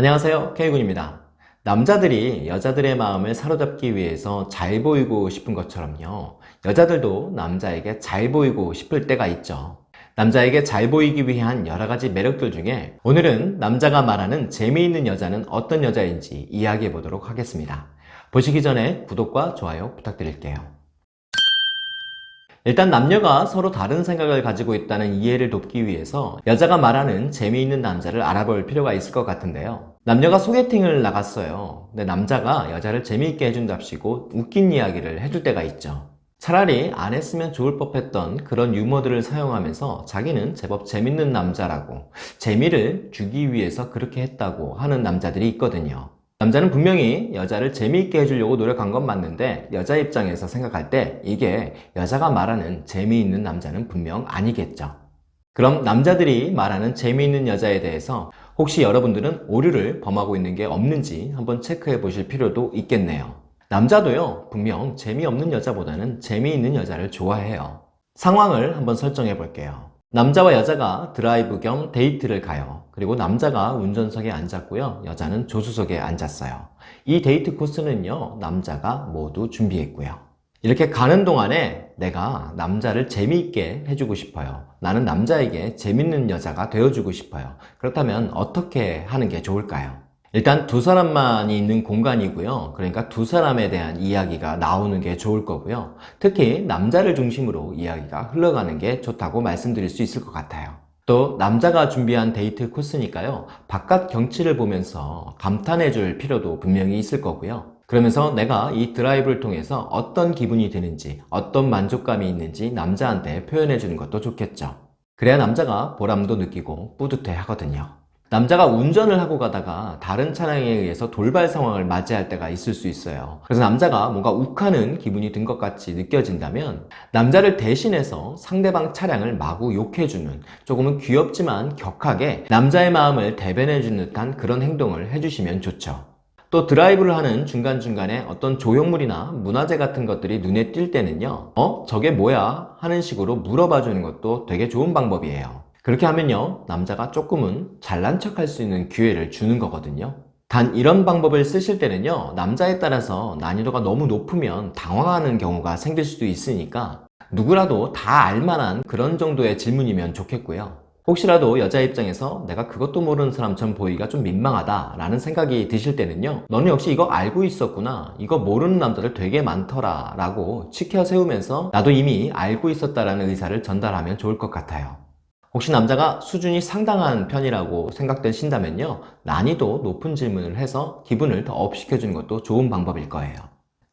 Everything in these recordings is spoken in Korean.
안녕하세요. K군입니다. 남자들이 여자들의 마음을 사로잡기 위해서 잘 보이고 싶은 것처럼요. 여자들도 남자에게 잘 보이고 싶을 때가 있죠. 남자에게 잘 보이기 위한 여러가지 매력들 중에 오늘은 남자가 말하는 재미있는 여자는 어떤 여자인지 이야기해 보도록 하겠습니다. 보시기 전에 구독과 좋아요 부탁드릴게요. 일단 남녀가 서로 다른 생각을 가지고 있다는 이해를 돕기 위해서 여자가 말하는 재미있는 남자를 알아볼 필요가 있을 것 같은데요 남녀가 소개팅을 나갔어요. 근데 남자가 여자를 재미있게 해준답시고 웃긴 이야기를 해줄 때가 있죠. 차라리 안 했으면 좋을 법했던 그런 유머들을 사용하면서 자기는 제법 재밌는 남자라고 재미를 주기 위해서 그렇게 했다고 하는 남자들이 있거든요. 남자는 분명히 여자를 재미있게 해주려고 노력한 건 맞는데 여자 입장에서 생각할 때 이게 여자가 말하는 재미있는 남자는 분명 아니겠죠. 그럼 남자들이 말하는 재미있는 여자에 대해서 혹시 여러분들은 오류를 범하고 있는 게 없는지 한번 체크해 보실 필요도 있겠네요. 남자도요 분명 재미없는 여자보다는 재미있는 여자를 좋아해요. 상황을 한번 설정해 볼게요. 남자와 여자가 드라이브 겸 데이트를 가요. 그리고 남자가 운전석에 앉았고요 여자는 조수석에 앉았어요. 이 데이트 코스는요 남자가 모두 준비했고요 이렇게 가는 동안에 내가 남자를 재미있게 해주고 싶어요. 나는 남자에게 재밌는 여자가 되어주고 싶어요. 그렇다면 어떻게 하는 게 좋을까요? 일단 두 사람만이 있는 공간이고요. 그러니까 두 사람에 대한 이야기가 나오는 게 좋을 거고요. 특히 남자를 중심으로 이야기가 흘러가는 게 좋다고 말씀드릴 수 있을 것 같아요. 또 남자가 준비한 데이트 코스니까요. 바깥 경치를 보면서 감탄해 줄 필요도 분명히 있을 거고요 그러면서 내가 이 드라이브를 통해서 어떤 기분이 드는지 어떤 만족감이 있는지 남자한테 표현해 주는 것도 좋겠죠. 그래야 남자가 보람도 느끼고 뿌듯해 하거든요. 남자가 운전을 하고 가다가 다른 차량에 의해서 돌발 상황을 맞이할 때가 있을 수 있어요. 그래서 남자가 뭔가 욱하는 기분이 든 것 같이 느껴진다면 남자를 대신해서 상대방 차량을 마구 욕해주는 조금은 귀엽지만 격하게 남자의 마음을 대변해주는 듯한 그런 행동을 해주시면 좋죠 또 드라이브를 하는 중간중간에 어떤 조형물이나 문화재 같은 것들이 눈에 띌 때는요 어? 저게 뭐야? 하는 식으로 물어봐 주는 것도 되게 좋은 방법이에요 그렇게 하면요 남자가 조금은 잘난 척할 수 있는 기회를 주는 거거든요 단 이런 방법을 쓰실 때는요 남자에 따라서 난이도가 너무 높으면 당황하는 경우가 생길 수도 있으니까 누구라도 다 알만한 그런 정도의 질문이면 좋겠고요 혹시라도 여자 입장에서 내가 그것도 모르는 사람처럼 보이기가 좀 민망하다 라는 생각이 드실 때는요 너는 역시 이거 알고 있었구나. 이거 모르는 남자들 되게 많더라. 라고 치켜 세우면서 나도 이미 알고 있었다라는 의사를 전달하면 좋을 것 같아요. 혹시 남자가 수준이 상당한 편이라고 생각되신다면요 난이도 높은 질문을 해서 기분을 더 up시켜주는 것도 좋은 방법일 거예요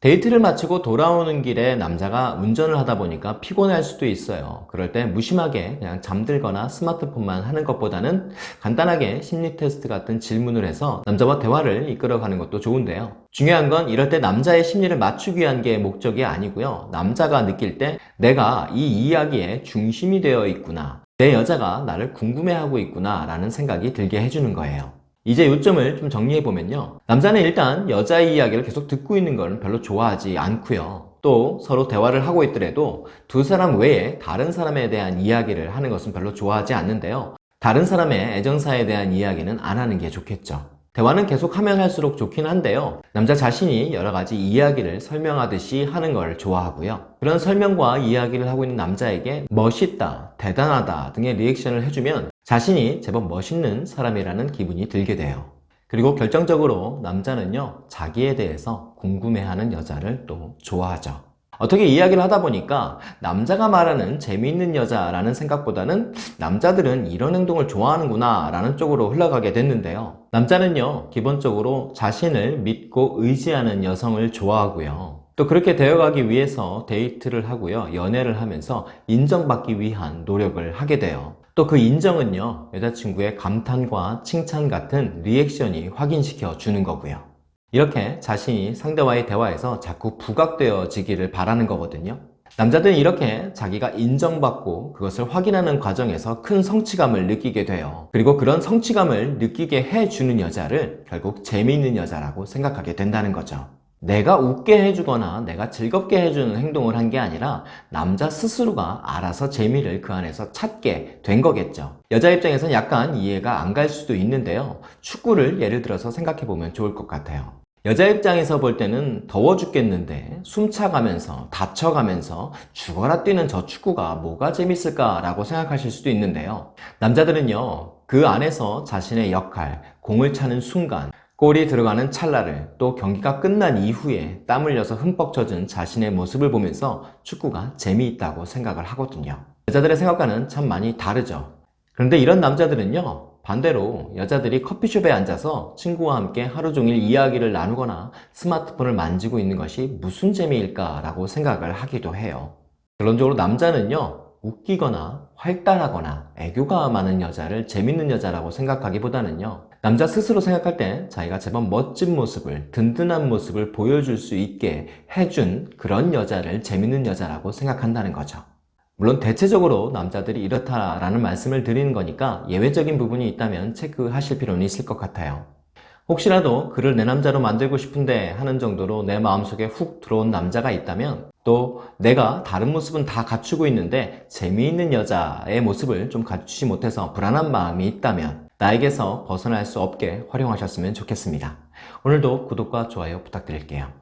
데이트를 마치고 돌아오는 길에 남자가 운전을 하다 보니까 피곤할 수도 있어요. 그럴 때 무심하게 그냥 잠들거나 스마트폰만 하는 것보다는 간단하게 심리 테스트 같은 질문을 해서 남자와 대화를 이끌어가는 것도 좋은데요. 중요한 건 이럴 때 남자의 심리를 맞추기 위한 게 목적이 아니고요. 남자가 느낄 때 내가 이 이야기에 중심이 되어 있구나. 내 여자가 나를 궁금해하고 있구나 라는 생각이 들게 해주는 거예요 이제 요점을 좀 정리해보면요. 남자는 일단 여자의 이야기를 계속 듣고 있는 걸 별로 좋아하지 않고요. 또 서로 대화를 하고 있더라도 두 사람 외에 다른 사람에 대한 이야기를 하는 것은 별로 좋아하지 않는데요. 다른 사람의 애정사에 대한 이야기는 안 하는 게 좋겠죠. 대화는 계속하면 할수록 좋긴 한데요. 남자 자신이 여러가지 이야기를 설명하듯이 하는 걸 좋아하고요. 그런 설명과 이야기를 하고 있는 남자에게 멋있다, 대단하다 등의 리액션을 해주면 자신이 제법 멋있는 사람이라는 기분이 들게 돼요. 그리고 결정적으로 남자는요 자기에 대해서 궁금해하는 여자를 또 좋아하죠. 어떻게 이야기를 하다 보니까 남자가 말하는 재미있는 여자라는 생각보다는 남자들은 이런 행동을 좋아하는구나 라는 쪽으로 흘러가게 됐는데요. 남자는요 기본적으로 자신을 믿고 의지하는 여성을 좋아하고요. 또 그렇게 되어가기 위해서 데이트를 하고요 연애를 하면서 인정받기 위한 노력을 하게 돼요 또 그 인정은요 여자친구의 감탄과 칭찬 같은 리액션이 확인시켜 주는 거고요. 이렇게 자신이 상대와의 대화에서 자꾸 부각되어지기를 바라는 거거든요. 남자들은 이렇게 자기가 인정받고 그것을 확인하는 과정에서 큰 성취감을 느끼게 돼요. 그리고 그런 성취감을 느끼게 해주는 여자를 결국 재미있는 여자라고 생각하게 된다는 거죠 내가 웃게 해주거나 내가 즐겁게 해주는 행동을 한 게 아니라 남자 스스로가 알아서 재미를 그 안에서 찾게 된 거겠죠. 여자 입장에선 약간 이해가 안 갈 수도 있는데요. 축구를 예를 들어서 생각해 보면 좋을 것 같아요. 여자 입장에서 볼 때는 더워 죽겠는데 숨차가면서 다쳐가면서 죽어라 뛰는 저 축구가 뭐가 재밌을까 라고 생각하실 수도 있는데요. 남자들은요, 그 안에서 자신의 역할, 공을 차는 순간, 골이 들어가는 찰나를 또 경기가 끝난 이후에 땀 흘려서 흠뻑 젖은 자신의 모습을 보면서 축구가 재미있다고 생각을 하거든요. 여자들의 생각과는 참 많이 다르죠. 그런데 이런 남자들은요, 반대로 여자들이 커피숍에 앉아서 친구와 함께 하루 종일 이야기를 나누거나 스마트폰을 만지고 있는 것이 무슨 재미일까 라고 생각을 하기도 해요. 결론적으로 남자는요, 웃기거나 활달하거나 애교가 많은 여자를 재밌는 여자라고 생각하기보다는요, 남자 스스로 생각할 때 자기가 제법 멋진 모습을, 든든한 모습을 보여줄 수 있게 해준 그런 여자를 재밌는 여자라고 생각한다는 거죠. 물론 대체적으로 남자들이 이렇다라는 말씀을 드리는 거니까 예외적인 부분이 있다면 체크하실 필요는 있을 것 같아요. 혹시라도 그를 내 남자로 만들고 싶은데 하는 정도로 내 마음속에 훅 들어온 남자가 있다면 또 내가 다른 모습은 다 갖추고 있는데 재미있는 여자의 모습을 좀 갖추지 못해서 불안한 마음이 있다면 나에게서 벗어날 수 없게 활용하셨으면 좋겠습니다. 오늘도 구독과 좋아요 부탁드릴게요.